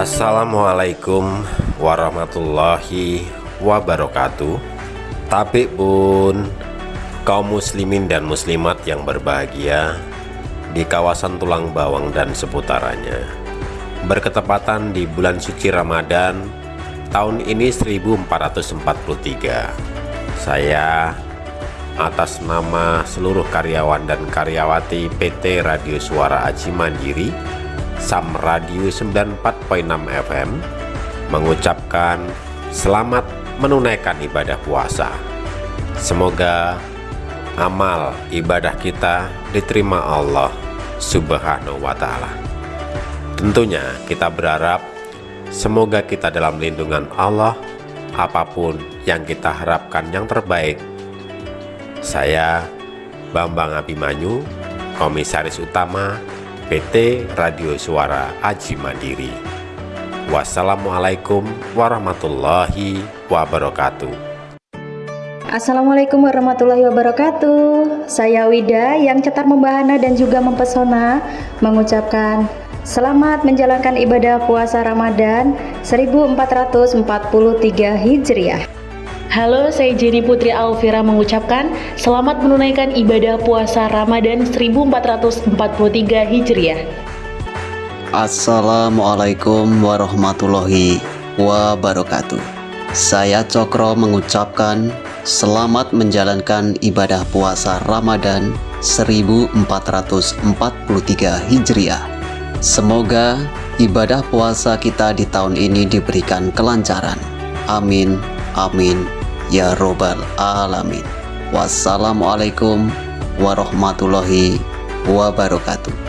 Assalamualaikum warahmatullahi wabarakatuh. Tapi pun kaum muslimin dan muslimat yang berbahagia di kawasan Tulang Bawang dan seputarannya. Berketepatan di bulan suci Ramadan tahun ini 1443 saya atas nama seluruh karyawan dan karyawati PT Radio Suara Aji Mandiri Sam Radio 94.6 FM mengucapkan selamat menunaikan ibadah puasa. Semoga amal ibadah kita diterima Allah subhanahu wa ta'ala. Tentunya kita berharap semoga kita dalam lindungan Allah apa pun yang kita harapkan yang terbaik. Saya Bambang Abimanyu Komisaris Utama PT Radio Suara Aji Mandiri. Wassalamualaikum warahmatullahi wabarakatuh. Assalamualaikum warahmatullahi wabarakatuh. Saya Wida yang cetar membahana dan juga mempesona Mengucapkan Selamat menjalankan ibadah puasa Ramadan 1443 Hijriah Halo, saya Jenny Putri Alvira mengucapkan selamat menunaikan ibadah puasa Ramadan 1443 Hijriah. Assalamualaikum warahmatullahi wabarakatuh. Saya Cokro mengucapkan selamat menjalankan ibadah puasa Ramadan 1443 Hijriah. Semoga ibadah puasa kita di tahun ini diberikan kelancaran. Amin, amin, ya robbal alamin. Wassalamualaikum warahmatullahi wabarakatuh.